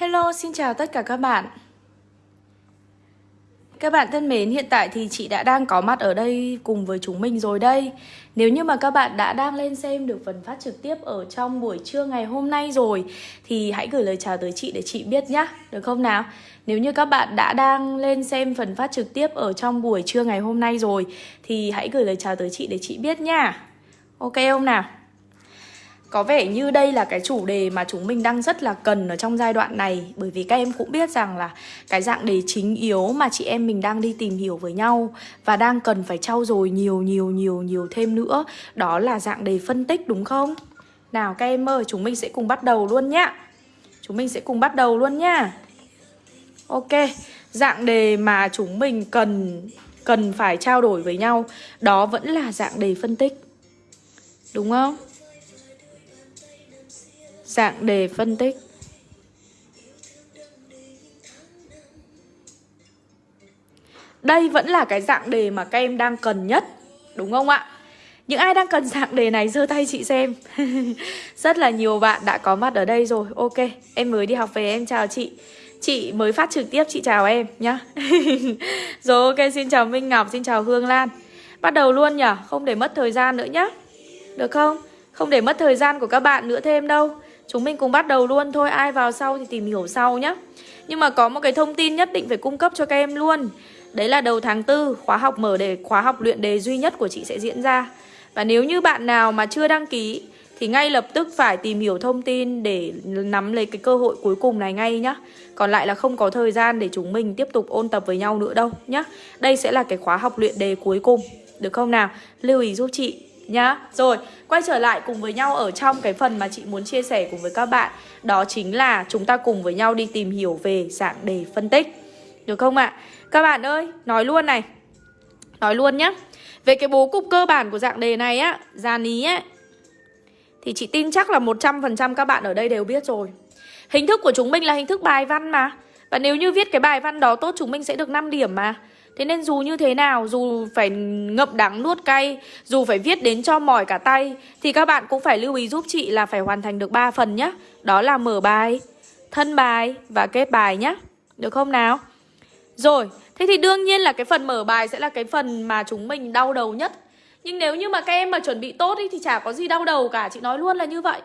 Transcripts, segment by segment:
Hello, xin chào tất cả các bạn Các bạn thân mến, hiện tại thì chị đã đang có mặt ở đây cùng với chúng mình rồi đây Nếu như mà các bạn đã đang lên xem được phần phát trực tiếp ở trong buổi trưa ngày hôm nay rồi Thì hãy gửi lời chào tới chị để chị biết nhé, được không nào? Nếu như các bạn đã đang lên xem phần phát trực tiếp ở trong buổi trưa ngày hôm nay rồi Thì hãy gửi lời chào tới chị để chị biết nha Ok không nào? Có vẻ như đây là cái chủ đề mà chúng mình đang rất là cần ở trong giai đoạn này Bởi vì các em cũng biết rằng là cái dạng đề chính yếu mà chị em mình đang đi tìm hiểu với nhau Và đang cần phải trau dồi nhiều nhiều nhiều nhiều thêm nữa Đó là dạng đề phân tích đúng không? Nào các em ơi, chúng mình sẽ cùng bắt đầu luôn nhá Chúng mình sẽ cùng bắt đầu luôn nhá Ok, dạng đề mà chúng mình cần cần phải trao đổi với nhau Đó vẫn là dạng đề phân tích Đúng không? Dạng đề phân tích. Đây vẫn là cái dạng đề mà các em đang cần nhất Đúng không ạ? Những ai đang cần dạng đề này giơ tay chị xem. Rất là nhiều bạn đã có mặt ở đây rồi. Ok, em mới đi học về em chào chị. Chị mới phát trực tiếp chị chào em nhá. Rồi ok, xin chào Minh Ngọc, xin chào Hương Lan. Bắt đầu luôn nhở? Không để mất thời gian nữa nhá. Được không? Không để mất thời gian của các bạn nữa thêm đâu. Chúng mình cùng bắt đầu luôn. Thôi, Ai vào sau thì tìm hiểu sau nhé Nhưng mà có một cái thông tin nhất định phải cung cấp cho các em luôn. Đấy là đầu tháng 4 Khóa học mở đề, Khóa học luyện đề duy nhất của chị sẽ diễn ra. Và nếu như bạn nào mà chưa đăng ký, Thì ngay lập tức phải tìm hiểu thông tin Để nắm lấy cái cơ hội cuối cùng này ngay nhá. Còn lại là không có thời gian để chúng mình tiếp tục ôn tập với nhau nữa đâu nhá. Đây sẽ là cái khóa học luyện đề cuối cùng. Được không nào? Lưu ý giúp chị nhá. Rồi, quay trở lại cùng với nhau ở trong cái phần mà chị muốn chia sẻ cùng với các bạn. Đó chính là chúng ta cùng với nhau đi tìm hiểu về dạng đề phân tích. Được không ạ? À? Các bạn ơi, nói luôn này. Nói luôn nhá. Về cái bố cục cơ bản của dạng đề này á Giàn ý á Thì chị tin chắc là 100% các bạn ở đây đều biết rồi. Hình thức của chúng mình là hình thức bài văn mà. Và nếu như viết cái bài văn đó tốt chúng mình sẽ được 5 điểm mà. Thế nên dù như thế nào, dù phải ngậm đắng nuốt cay, dù phải viết đến cho mỏi cả tay Thì các bạn cũng phải lưu ý giúp chị là phải hoàn thành được 3 phần nhé Đó là mở bài, thân bài và kết bài nhé Được không nào? Rồi, thế thì đương nhiên là cái phần mở bài sẽ là cái phần mà chúng mình đau đầu nhất. Nhưng nếu như mà các em mà chuẩn bị tốt ý, thì chả có gì đau đầu cả, chị nói luôn là như vậy.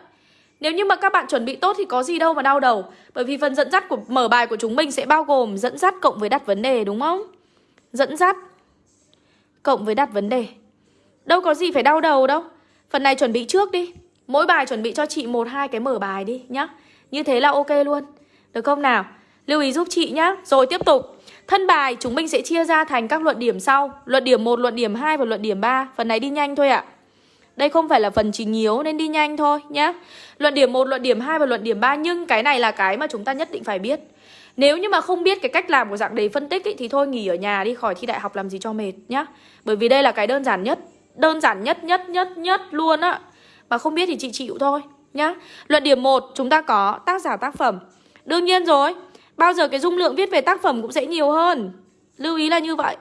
Nếu như mà các bạn chuẩn bị tốt thì có gì đâu mà đau đầu. Bởi vì phần dẫn dắt của mở bài của chúng mình sẽ bao gồm dẫn dắt cộng với đặt vấn đề đúng không? Dẫn dắt cộng với đặt vấn đề. Đâu có gì phải đau đầu đâu. Phần này chuẩn bị trước đi. Mỗi bài chuẩn bị cho chị một hai cái mở bài đi nhá. Như thế là ok luôn. Được không nào? Lưu ý giúp chị nhá. Rồi tiếp tục. Thân bài chúng mình sẽ chia ra thành các luận điểm sau. Luận điểm 1, luận điểm 2 và luận điểm 3. Phần này đi nhanh thôi ạ. À. Đây không phải là phần trình yếu nên đi nhanh thôi nhá. Luận điểm 1, luận điểm 2 và luận điểm 3 nhưng cái này là cái mà chúng ta nhất định phải biết. Nếu như mà không biết cái cách làm của dạng đề phân tích ý, thì thôi nghỉ ở nhà đi khỏi thi đại học làm gì cho mệt nhá. Bởi vì đây là cái đơn giản nhất, đơn giản nhất nhất nhất nhất luôn á. Mà không biết thì chị chịu thôi nhá. Luận điểm 1 chúng ta có tác giả tác phẩm. Đương nhiên rồi, bao giờ cái dung lượng viết về tác phẩm cũng sẽ nhiều hơn. Lưu ý là như vậy.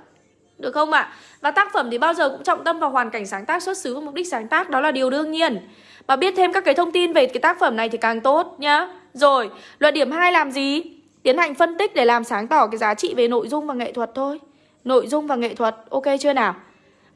Được không ạ? À? Và tác phẩm thì bao giờ cũng trọng tâm vào hoàn cảnh sáng tác xuất xứ và mục đích sáng tác Đó là điều đương nhiên Mà biết thêm các cái thông tin về cái tác phẩm này thì càng tốt nhá Rồi, luận điểm 2 làm gì? Tiến hành phân tích để làm sáng tỏ cái giá trị về nội dung và nghệ thuật thôi Nội dung và nghệ thuật, ok chưa nào?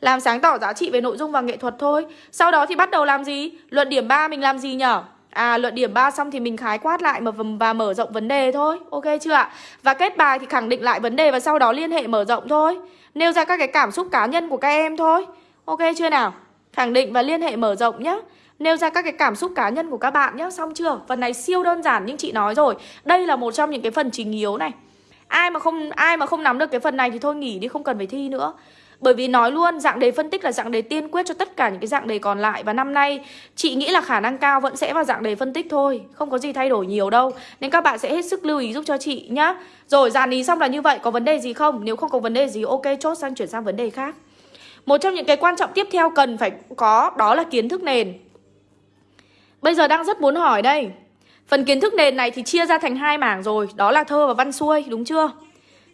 Làm sáng tỏ giá trị về nội dung và nghệ thuật thôi Sau đó thì bắt đầu làm gì? Luận điểm 3 mình làm gì nhở? À luận điểm 3 xong thì mình khái quát lại mà và mở rộng vấn đề thôi Ok chưa ạ? Và kết bài thì khẳng định lại vấn đề và sau đó liên hệ mở rộng thôi Nêu ra các cái cảm xúc cá nhân của các em thôi Ok chưa nào? Khẳng định và liên hệ mở rộng nhé Nêu ra các cái cảm xúc cá nhân của các bạn nhé Xong chưa? Phần này siêu đơn giản nhưng chị nói rồi. Đây là một trong những cái phần chính yếu này. Ai mà không, ai mà không nắm được cái phần này thì thôi nghỉ đi, Không cần phải thi nữa. Bởi vì nói luôn, dạng đề phân tích là dạng đề tiên quyết cho tất cả những cái dạng đề còn lại. Và năm nay, chị nghĩ là khả năng cao vẫn sẽ vào dạng đề phân tích thôi. Không có gì thay đổi nhiều đâu. Nên các bạn sẽ hết sức lưu ý giúp cho chị nhá. Rồi, dàn ý xong là như vậy. Có vấn đề gì không? Nếu không có vấn đề gì, ok, chốt sang, chuyển sang vấn đề khác. Một trong những cái quan trọng tiếp theo cần phải có đó là kiến thức nền. Bây giờ đang rất muốn hỏi đây. Phần kiến thức nền này thì chia ra thành hai mảng rồi, Đó là thơ và văn xuôi, đúng chưa?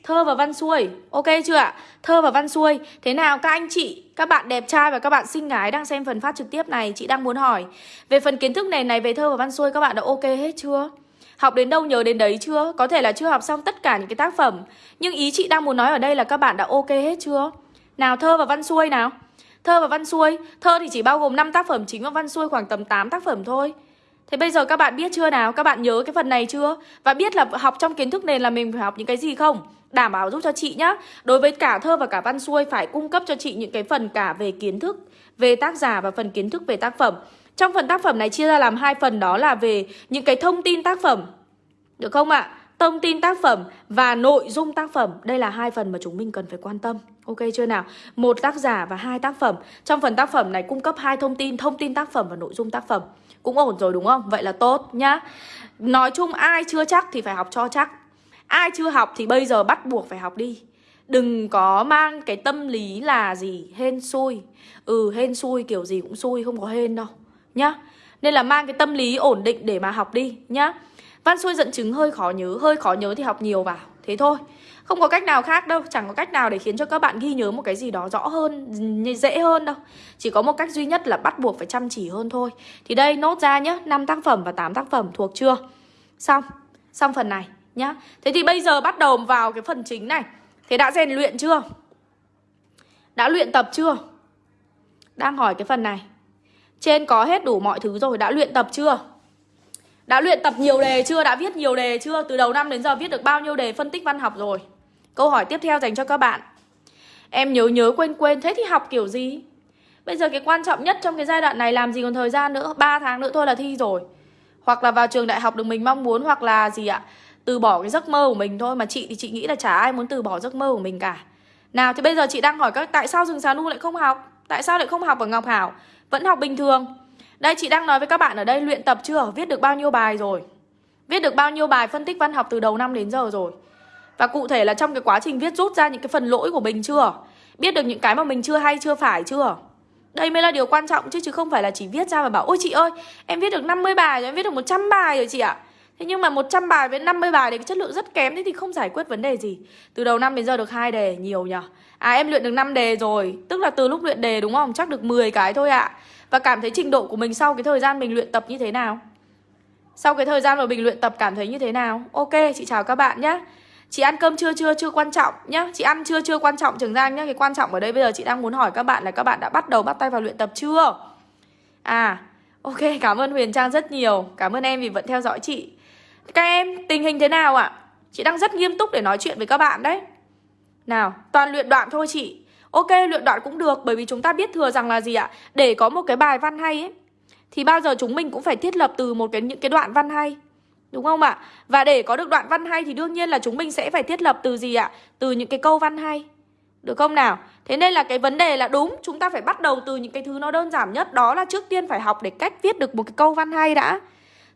Thơ và văn xuôi, Ok chưa ạ? Thơ và văn xuôi, Thế nào các anh chị, Các bạn đẹp trai và các bạn xinh gái đang xem phần phát trực tiếp này, Chị đang muốn hỏi. Về phần kiến thức nền này về thơ và văn xuôi Các bạn đã ok hết chưa? Học đến đâu nhớ đến đấy chưa? Có thể là chưa học xong tất cả những cái tác phẩm, Nhưng ý chị đang muốn nói ở đây là các bạn đã ok hết chưa? Nào thơ và văn xuôi nào. Thơ và văn xuôi Thơ thì chỉ bao gồm 5 tác phẩm chính và văn xuôi khoảng tầm 8 tác phẩm thôi Thế bây giờ các bạn biết chưa nào? Các bạn nhớ cái phần này chưa? Và biết là học trong kiến thức nền là mình phải học những cái gì không? Đảm bảo giúp cho chị nhá Đối với cả thơ và cả văn xuôi Phải cung cấp cho chị những cái phần cả về kiến thức, Về tác giả và phần kiến thức về tác phẩm Trong phần tác phẩm này chia ra làm hai phần, Đó là về những cái thông tin tác phẩm Được không ạ? À? Thông tin tác phẩm và nội dung tác phẩm. Đây là hai phần mà chúng mình cần phải quan tâm. Ok chưa nào? Một tác giả và hai tác phẩm. Trong phần tác phẩm này cung cấp hai thông tin Thông tin tác phẩm và nội dung tác phẩm. Cũng ổn rồi đúng không? Vậy là tốt nhá. Nói chung ai chưa chắc thì phải học cho chắc. Ai chưa học thì bây giờ bắt buộc phải học đi. Đừng có mang cái tâm lý là gì, Hên xui. Ừ hên xui kiểu gì cũng xui, Không có hên đâu Nhá. Nên là mang cái tâm lý ổn định để mà học đi Nhá. Văn xuôi dẫn chứng hơi khó nhớ, Hơi khó nhớ thì học nhiều vào. Thế thôi. Không có cách nào khác đâu, Chẳng có cách nào để khiến cho các bạn ghi nhớ một cái gì đó rõ hơn Dễ hơn đâu. Chỉ có một cách duy nhất là bắt buộc phải chăm chỉ hơn thôi. Thì đây, nốt ra nhá 5 tác phẩm và 8 tác phẩm thuộc chưa? Xong Xong phần này nhá. Thế thì bây giờ bắt đầu vào cái phần chính này. Thế đã rèn luyện chưa? Đã luyện tập chưa? Đang hỏi cái phần này. Trên có hết đủ mọi thứ rồi, Đã luyện tập chưa? Đã luyện tập nhiều đề chưa? Đã viết nhiều đề chưa? Từ đầu năm đến giờ viết được bao nhiêu đề phân tích văn học rồi? Câu hỏi tiếp theo dành cho các bạn. Em nhớ nhớ quên quên, Thế thì học kiểu gì? Bây giờ cái quan trọng nhất trong cái giai đoạn này làm gì còn thời gian nữa? 3 tháng nữa thôi là thi rồi. Hoặc là vào trường đại học được mình mong muốn, Hoặc là gì ạ? Từ bỏ cái giấc mơ của mình thôi, mà chị thì chị nghĩ là chả ai muốn từ bỏ giấc mơ của mình cả. Nào, thì bây giờ chị đang hỏi các tại sao rừng xà nu lại không học? Tại sao lại không học ở ngọc hảo? Vẫn học bình thường đây, chị đang nói với các bạn ở đây, luyện tập chưa? Viết được bao nhiêu bài rồi? Viết được bao nhiêu bài phân tích văn học từ đầu năm đến giờ rồi? Và cụ thể là trong cái quá trình viết rút ra những cái phần lỗi của mình chưa? Biết được những cái mà mình chưa hay, chưa phải chưa? Đây mới là điều quan trọng chứ chứ không phải là chỉ viết ra và bảo, ôi chị ơi, em viết được 50 bài rồi, em viết được 100 bài rồi chị ạ. Thế nhưng mà 100 bài với 50 bài thì cái chất lượng rất kém Thế thì không giải quyết vấn đề gì. Từ đầu năm đến giờ được hai đề, nhiều nhở? À em luyện được 5 đề rồi. Tức là từ lúc luyện đề đúng không? Chắc được 10 cái thôi ạ. Và cảm thấy trình độ của mình sau cái thời gian mình luyện tập như thế nào? Sau cái thời gian mà mình luyện tập cảm thấy như thế nào? Ok chị chào các bạn nhé. Chị ăn cơm chưa chưa chưa quan trọng nhá Chị ăn chưa chưa quan trọng Trường Giang nhá Cái quan trọng ở đây bây giờ chị đang muốn hỏi các bạn là các bạn đã bắt đầu bắt tay vào luyện tập chưa? À Ok cảm ơn Huyền Trang rất nhiều. Cảm ơn em vì vẫn theo dõi chị. Các em, tình hình thế nào ạ? Chị đang rất nghiêm túc để nói chuyện với các bạn đấy. Nào, toàn luyện đoạn thôi chị. Ok, luyện đoạn cũng được Bởi vì chúng ta biết thừa rằng là gì ạ? Để có một cái bài văn hay ấy Thì bao giờ chúng mình cũng phải thiết lập từ một cái những cái đoạn văn hay Đúng không ạ? Và để có được đoạn văn hay thì đương nhiên là chúng mình sẽ phải thiết lập từ gì ạ? Từ những cái câu văn hay Được không nào? Thế nên là cái vấn đề là đúng Chúng ta phải bắt đầu từ những cái thứ nó đơn giản nhất Đó là trước tiên phải học để cách viết được một cái câu văn hay đã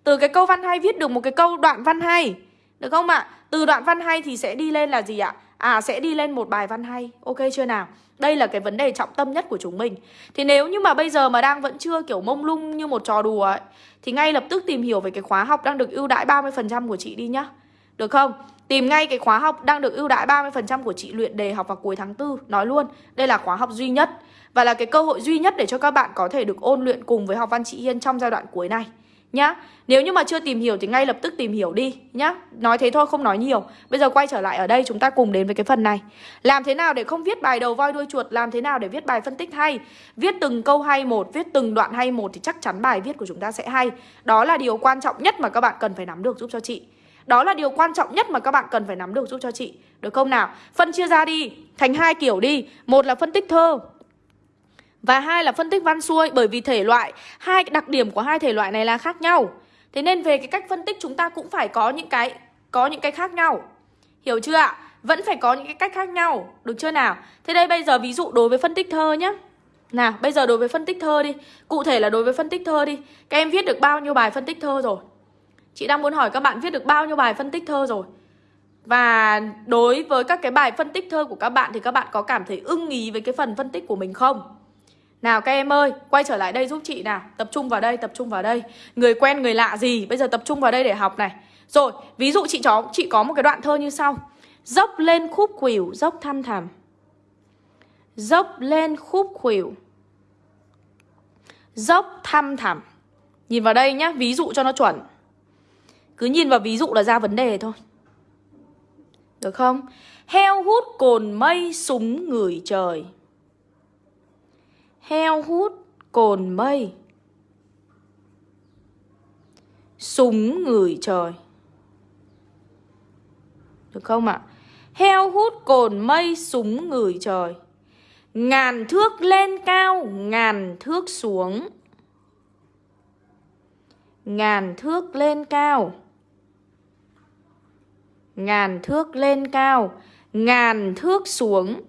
từ cái câu văn hay viết được một cái câu đoạn văn hay Được không ạ? Từ đoạn văn hay thì sẽ đi lên là gì ạ? À sẽ đi lên một bài văn hay. Ok chưa nào? Đây là cái vấn đề trọng tâm nhất của chúng mình. Thì nếu như mà bây giờ mà đang vẫn chưa kiểu mông lung như một trò đùa ấy Thì ngay lập tức tìm hiểu về cái khóa học đang được ưu đãi 30% của chị đi nhá. Được không? Tìm ngay cái khóa học đang được ưu đãi 30% của chị luyện đề học vào cuối tháng 4 Nói luôn, đây là khóa học duy nhất Và là cái cơ hội duy nhất để cho các bạn có thể được ôn luyện cùng với học văn chị Hiên trong giai đoạn cuối này nhá. Nếu như mà chưa tìm hiểu thì ngay lập tức tìm hiểu đi nhá. Nói thế thôi không nói nhiều. Bây giờ quay trở lại ở đây chúng ta cùng đến với cái phần này. Làm thế nào để không viết bài đầu voi đuôi chuột? Làm thế nào để viết bài phân tích hay? Viết từng câu hay một, viết từng đoạn hay một Thì chắc chắn bài viết của chúng ta sẽ hay. Đó là điều quan trọng nhất mà các bạn cần phải nắm được giúp cho chị. Đó là điều quan trọng nhất mà các bạn cần phải nắm được giúp cho chị. Được không nào? Phân chia ra đi Thành hai kiểu đi. Một là phân tích thơ và hai là phân tích văn xuôi bởi vì thể loại hai đặc điểm của hai thể loại này là khác nhau. Thế nên về cái cách phân tích chúng ta cũng phải có những cái có những cái khác nhau. Hiểu chưa ạ? Vẫn phải có những cái cách khác nhau, được chưa nào? Thế đây bây giờ ví dụ đối với phân tích thơ nhá. Nào, bây giờ đối với phân tích thơ đi. Cụ thể là đối với phân tích thơ đi. Các em viết được bao nhiêu bài phân tích thơ rồi? Chị đang muốn hỏi các bạn viết được bao nhiêu bài phân tích thơ rồi? Và đối với các cái bài phân tích thơ của các bạn thì các bạn có cảm thấy ưng ý với cái phần phân tích của mình không? Nào các em ơi, quay trở lại đây giúp chị nào. Tập trung vào đây, tập trung vào đây. Người quen, người lạ gì, bây giờ tập trung vào đây để học này. Rồi, ví dụ chị chó chị có một cái đoạn thơ như sau. Dốc lên khúc khuỷu, dốc thăm thẳm. Dốc lên khúc khuỷu Dốc thăm thẳm. Nhìn vào đây nhá, ví dụ cho nó chuẩn. Cứ nhìn vào ví dụ là ra vấn đề thôi. Được không? Heo hút cồn mây súng người trời. Heo hút cồn mây. Súng người trời. Được không ạ? À? Heo hút cồn mây súng người trời. Ngàn thước lên cao, ngàn thước xuống. Ngàn thước lên cao. Ngàn thước lên cao Ngàn thước xuống.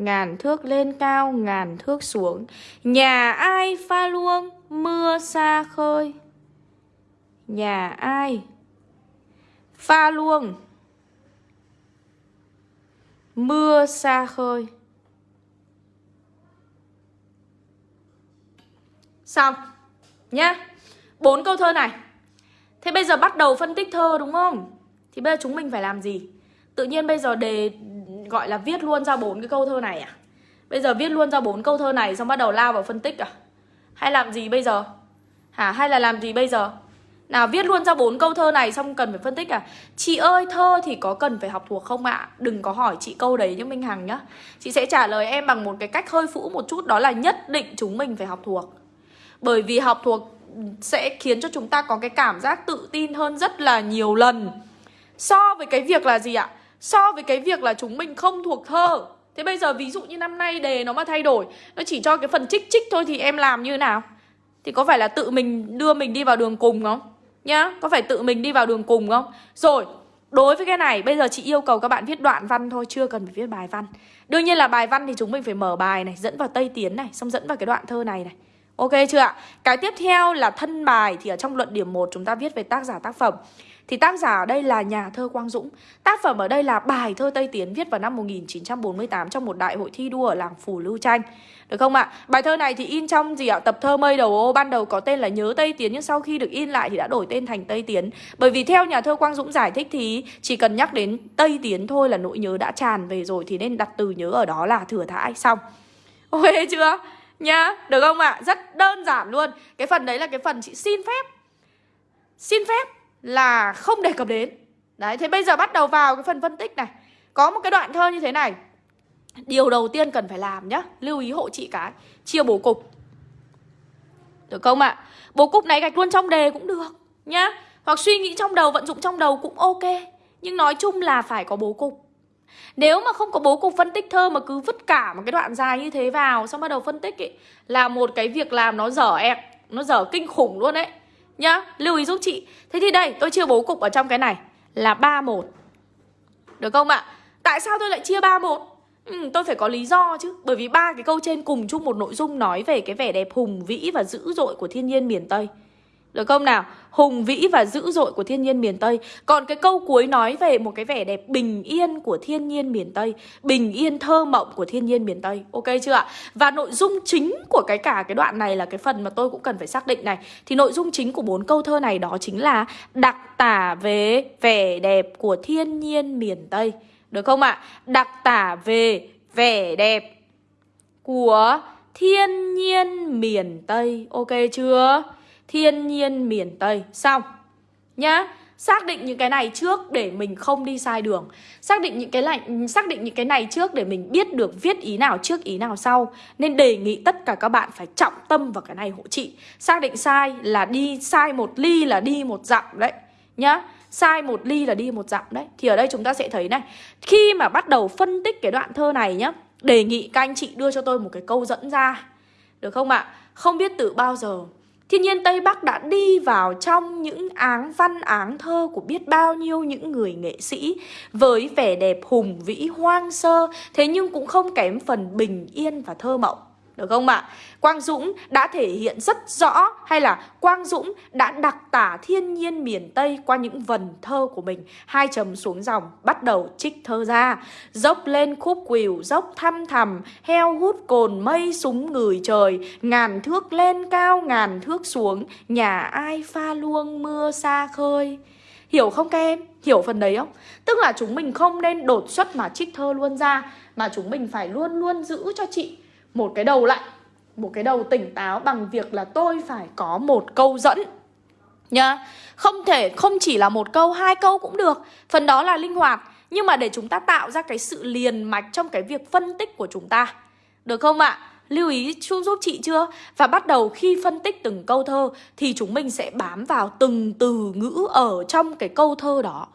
Ngàn thước lên cao, ngàn thước xuống. Nhà ai pha luông, mưa xa khơi? Nhà ai pha luông Mưa xa khơi? Xong Nhá. Bốn câu thơ này. Thế bây giờ bắt đầu phân tích thơ đúng không? Thì bây giờ chúng mình phải làm gì? Tự nhiên bây giờ đề gọi là viết luôn ra bốn cái câu thơ này à? Bây giờ viết luôn ra bốn câu thơ này xong bắt đầu lao vào phân tích à? Hay làm gì bây giờ? Hả? Hay là làm gì bây giờ? Nào, viết luôn ra bốn câu thơ này xong cần phải phân tích à Chị ơi, thơ thì có cần phải học thuộc không ạ Đừng có hỏi chị câu đấy như Minh Hằng nhá Chị sẽ trả lời em bằng một cái cách hơi phũ một chút, Đó là nhất định chúng mình phải học thuộc Bởi vì học thuộc sẽ khiến cho chúng ta có cái cảm giác tự tin hơn rất là nhiều lần So với cái việc là gì ạ So với cái việc là chúng mình không thuộc thơ. Thế bây giờ ví dụ như năm nay đề nó mà thay đổi Nó chỉ cho cái phần trích trích thôi thì em làm như nào? Thì có phải là tự mình đưa mình đi vào đường cùng không? Nhá, có phải tự mình đi vào đường cùng không? Rồi, đối với cái này Bây giờ chị yêu cầu các bạn viết đoạn văn thôi Chưa cần phải viết bài văn. Đương nhiên là bài văn thì chúng mình phải mở bài này Dẫn vào Tây Tiến này Xong dẫn vào cái đoạn thơ này này. Ok chưa ạ? Cái tiếp theo là thân bài, Thì ở trong luận điểm 1 chúng ta viết về tác giả, tác phẩm thì tác giả ở đây là nhà thơ Quang Dũng Tác phẩm ở đây là bài thơ Tây Tiến viết vào năm 1948 trong một đại hội thi đua ở làng Phù Lưu Tranh Được không ạ? Bài thơ này thì in trong gì ạ? Tập thơ Mây Đầu Ô, ban đầu có tên là Nhớ Tây Tiến, Nhưng sau khi được in lại thì đã đổi tên thành Tây Tiến Bởi vì theo nhà thơ Quang Dũng giải thích thì chỉ cần nhắc đến Tây Tiến thôi là nỗi nhớ đã tràn về rồi, Thì nên đặt từ nhớ ở đó là thừa thãi, Xong Ok chưa? Nhá, được không ạ? Rất đơn giản luôn. Cái phần đấy là cái phần chị xin phép. Xin phép là không đề cập đến. Đấy, thế bây giờ bắt đầu vào cái phần phân tích này. Có một cái đoạn thơ như thế này. Điều đầu tiên cần phải làm nhá Lưu ý hộ chị cái. Chia bố cục. Được không ạ? Bố cục này gạch luôn trong đề cũng được nhá. Hoặc suy nghĩ trong đầu, vận dụng trong đầu cũng ok. Nhưng nói chung là phải có bố cục nếu mà không có bố cục phân tích thơ mà cứ vứt cả một cái đoạn dài như thế vào Xong bắt đầu phân tích ấy Là một cái việc làm nó dở ẹc Nó dở kinh khủng luôn đấy. Nhá, lưu ý giúp chị. Thế thì đây, tôi chia bố cục ở trong cái này Là 3-1 Được không ạ? Tại sao tôi lại chia 3-1? Ừ, tôi phải có lý do chứ. Bởi vì ba cái câu trên cùng chung một nội dung Nói về cái vẻ đẹp hùng vĩ và dữ dội của thiên nhiên miền Tây được không nào? Hùng vĩ và dữ dội của thiên nhiên miền Tây Còn cái câu cuối nói về một cái vẻ đẹp bình yên của thiên nhiên miền Tây, Bình yên thơ mộng của thiên nhiên miền Tây Ok chưa ạ? Và nội dung chính của cái cả cái đoạn này là cái phần mà tôi cũng cần phải xác định này Thì nội dung chính của bốn câu thơ này đó chính là Đặc tả về vẻ đẹp của thiên nhiên miền Tây Được không ạ? Đặc tả về vẻ đẹp của thiên nhiên miền Tây Ok chưa? Thiên nhiên miền Tây. Xong. Nhá. Xác định những cái này trước để mình không đi sai đường. Xác định những cái này, xác định những cái này trước để mình biết được viết ý nào trước ý nào sau. Nên đề nghị tất cả các bạn phải trọng tâm vào cái này hộ chị Xác định sai là đi sai một ly là đi một dặm đấy. Nhá. Sai một ly là đi một dặm đấy. Thì ở đây chúng ta sẽ thấy này. Khi mà bắt đầu phân tích cái đoạn thơ này nhá Đề nghị các anh chị đưa cho tôi một cái câu dẫn ra. Được không ạ? Không biết từ bao giờ. Thiên nhiên Tây Bắc đã đi vào trong những áng văn áng thơ của biết bao nhiêu những người nghệ sĩ với vẻ đẹp hùng vĩ hoang sơ, thế nhưng cũng không kém phần bình yên và thơ mộng. Được không ạ? Quang Dũng đã thể hiện rất rõ hay là Quang Dũng đã đặc tả thiên nhiên miền Tây qua những vần thơ của mình. Hai chấm xuống dòng, bắt đầu trích thơ ra. Dốc lên khúc quỳu, dốc thăm thầm, heo hút cồn mây súng người trời, ngàn thước lên cao, ngàn thước xuống, nhà ai pha luông mưa xa khơi. Hiểu không các em? Hiểu phần đấy không? Tức là chúng mình không nên đột xuất mà trích thơ luôn ra Mà chúng mình phải luôn luôn giữ cho chị một cái đầu lạnh một cái đầu tỉnh táo bằng việc là tôi phải có một câu dẫn, nhá. Không thể, không chỉ là một câu, hai câu cũng được. Phần đó là linh hoạt. Nhưng mà để chúng ta tạo ra cái sự liền mạch trong cái việc phân tích của chúng ta. Được không ạ? Lưu ý chú giúp chị chưa? Và bắt đầu khi phân tích từng câu thơ thì chúng mình sẽ bám vào từng từ ngữ ở trong cái câu thơ đó.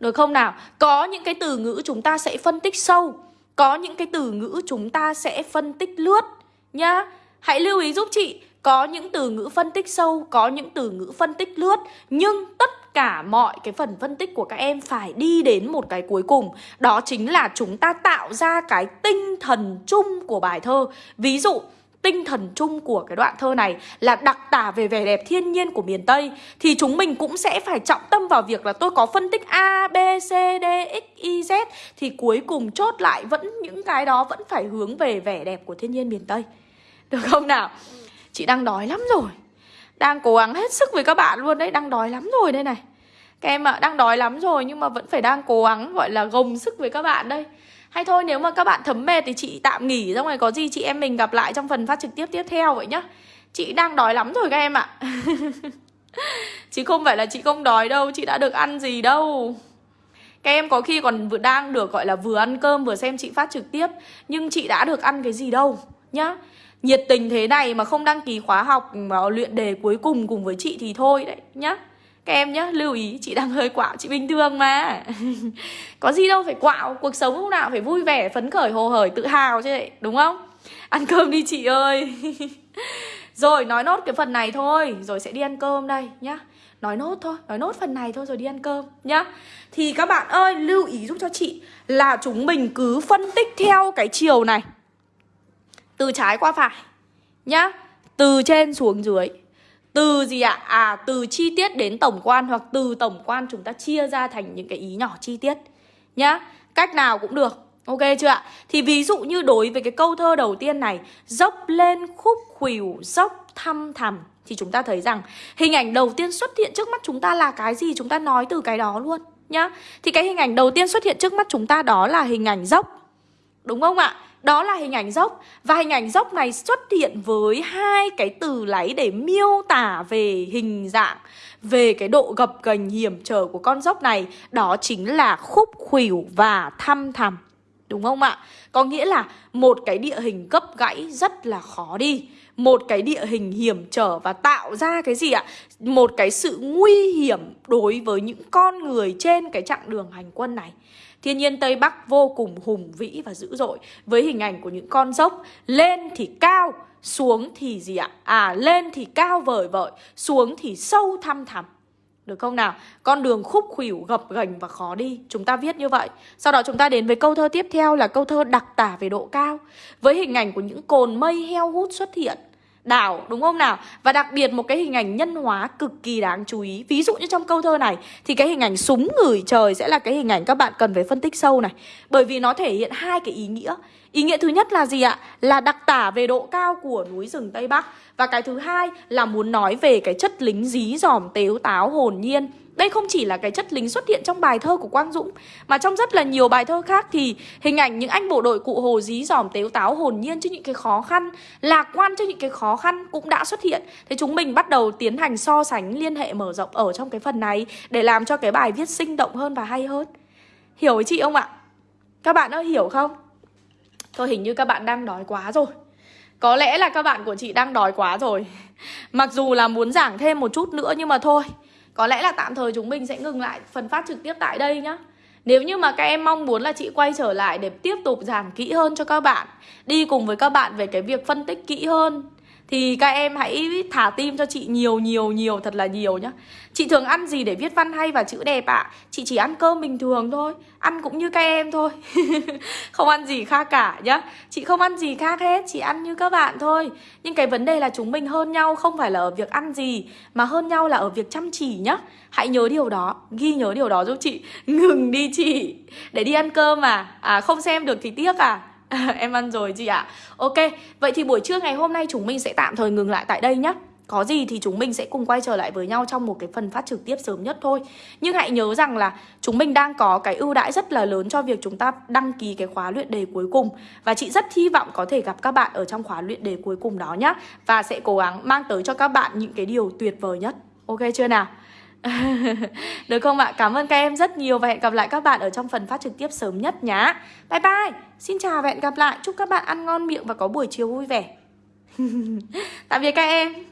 Được không nào? Có những cái từ ngữ chúng ta sẽ phân tích sâu có những cái từ ngữ chúng ta sẽ phân tích lướt nhá. Hãy lưu ý giúp chị có những từ ngữ phân tích sâu, có những từ ngữ phân tích lướt Nhưng tất cả mọi cái phần phân tích của các em phải đi đến một cái cuối cùng. Đó chính là chúng ta tạo ra cái tinh thần chung của bài thơ. Ví dụ tinh thần chung của cái đoạn thơ này là đặc tả về vẻ đẹp thiên nhiên của miền Tây thì chúng mình cũng sẽ phải trọng tâm vào việc là tôi có phân tích A, B, C, D, X, Y, Z thì cuối cùng chốt lại vẫn những cái đó vẫn phải hướng về vẻ đẹp của thiên nhiên miền Tây. Được không nào? Chị đang đói lắm rồi Đang cố gắng hết sức với các bạn luôn đấy Đang đói lắm rồi đây này Các em ạ, à, đang đói lắm rồi Nhưng mà vẫn phải đang cố gắng gọi là gồng sức với các bạn đây hay thôi, nếu mà các bạn thấm mệt Thì chị tạm nghỉ, Xong rồi có gì chị em mình gặp lại Trong phần phát trực tiếp tiếp theo vậy nhá. Chị đang đói lắm rồi các em ạ. À. Chứ không phải là chị không đói đâu, Chị đã được ăn gì đâu. Các em có khi còn vừa đang được gọi là vừa ăn cơm, vừa xem chị phát trực tiếp, Nhưng chị đã được ăn cái gì đâu, nhá. Nhiệt tình thế này mà không đăng ký khóa học mà luyện đề cuối cùng cùng với chị thì thôi đấy, nhá các em nhá, lưu ý, chị đang hơi quạo, chị bình thường mà. Có gì đâu, phải quạo, cuộc sống lúc nào phải vui vẻ, phấn khởi, hồ hởi, tự hào chứ đấy đúng không? Ăn cơm đi chị ơi. Rồi, nói nốt cái phần này thôi, rồi sẽ đi ăn cơm đây nhá. Nói nốt thôi, nói nốt phần này thôi rồi đi ăn cơm nhá. Thì các bạn ơi, lưu ý giúp cho chị là chúng mình cứ phân tích theo cái chiều này. Từ trái qua phải nhá. Từ trên xuống dưới từ gì ạ? À? à từ chi tiết đến tổng quan hoặc từ tổng quan chúng ta chia ra thành những cái ý nhỏ chi tiết, nhá cách nào cũng được, Ok chưa ạ? Thì ví dụ như đối với cái câu thơ đầu tiên này, Dốc lên khúc khuỷu, dốc thăm thẳm, Thì chúng ta thấy rằng hình ảnh đầu tiên xuất hiện trước mắt chúng ta là cái gì Chúng ta nói từ cái đó luôn, nhá Thì cái hình ảnh đầu tiên xuất hiện trước mắt chúng ta đó là hình ảnh dốc, Đúng không ạ? Đó là hình ảnh dốc. Và hình ảnh dốc này xuất hiện với hai cái từ lấy để miêu tả về hình dạng, Về cái độ gập ghềnh hiểm trở của con dốc này. Đó chính là khúc khuỷu và thăm thẳm. Đúng không ạ? Có nghĩa là một cái địa hình cấp gãy rất là khó đi. Một cái địa hình hiểm trở và tạo ra cái gì ạ? Một cái sự nguy hiểm đối với những con người trên cái chặng đường hành quân này. Thiên nhiên Tây Bắc vô cùng hùng vĩ và dữ dội. Với hình ảnh của những con dốc Lên thì cao, xuống thì gì ạ? À lên thì cao vời vợi Xuống thì sâu thăm thẳm. Được không nào? Con đường khúc khuỷu gập ghềnh và khó đi. Chúng ta viết như vậy. Sau đó chúng ta đến với câu thơ tiếp theo là câu thơ đặc tả về độ cao. Với hình ảnh của những cồn mây heo hút xuất hiện đảo, đúng không nào? Và đặc biệt một cái hình ảnh nhân hóa cực kỳ đáng chú ý. Ví dụ như trong câu thơ này, thì cái hình ảnh súng ngửi trời sẽ là cái hình ảnh các bạn cần phải phân tích sâu này. Bởi vì nó thể hiện hai cái ý nghĩa. Ý nghĩa thứ nhất là gì ạ? Là đặc tả về độ cao của núi rừng tây bắc. Và cái thứ hai là muốn nói về cái chất lính dí dỏm, tếu táo, hồn nhiên đây không chỉ là cái chất lính xuất hiện trong bài thơ của Quang Dũng, Mà trong rất là nhiều bài thơ khác thì hình ảnh những anh bộ đội cụ hồ dí dỏm tếu táo hồn nhiên trước những cái khó khăn, Lạc quan trước những cái khó khăn cũng đã xuất hiện. Thế chúng mình bắt đầu tiến hành so sánh, liên hệ mở rộng ở trong cái phần này Để làm cho cái bài viết sinh động hơn và hay hơn. Hiểu với chị không ạ? Các bạn ơi hiểu không? Thôi hình như các bạn đang đói quá rồi. Có lẽ là các bạn của chị đang đói quá rồi. Mặc dù là muốn giảng thêm một chút nữa nhưng mà thôi có lẽ là tạm thời chúng mình sẽ ngừng lại phần phát trực tiếp tại đây nhá. Nếu như mà các em mong muốn là chị quay trở lại để tiếp tục giảng kỹ hơn cho các bạn, Đi cùng với các bạn về cái việc phân tích kỹ hơn thì các em hãy thả tim cho chị nhiều nhiều nhiều, thật là nhiều nhá. Chị thường ăn gì để viết văn hay và chữ đẹp ạ? À? Chị chỉ ăn cơm bình thường thôi, Ăn cũng như các em thôi. Không ăn gì khác cả nhá. Chị không ăn gì khác hết, Chị ăn như các bạn thôi. Nhưng cái vấn đề là chúng mình hơn nhau Không phải là ở việc ăn gì, Mà hơn nhau là ở việc chăm chỉ nhá. Hãy nhớ điều đó, Ghi nhớ điều đó giúp chị. Ngừng đi chị, Để đi ăn cơm à À không xem được thì tiếc à. em ăn rồi chị ạ. À. Ok, vậy thì buổi trưa ngày hôm nay chúng mình sẽ tạm thời ngừng lại tại đây nhé có gì thì chúng mình sẽ cùng quay trở lại với nhau trong một cái phần phát trực tiếp sớm nhất thôi. Nhưng hãy nhớ rằng là chúng mình đang có cái ưu đãi rất là lớn cho việc chúng ta đăng ký cái khóa luyện đề cuối cùng. Và chị rất hy vọng có thể gặp các bạn ở trong khóa luyện đề cuối cùng đó nhá. Và sẽ cố gắng mang tới cho các bạn những cái điều tuyệt vời nhất. Ok chưa nào? Được không ạ? Cảm ơn các em rất nhiều và hẹn gặp lại các bạn ở trong phần phát trực tiếp sớm nhất nhá. Bye bye. Xin chào và hẹn gặp lại. Chúc các bạn ăn ngon miệng và có buổi chiều vui vẻ. Tạm biệt các em.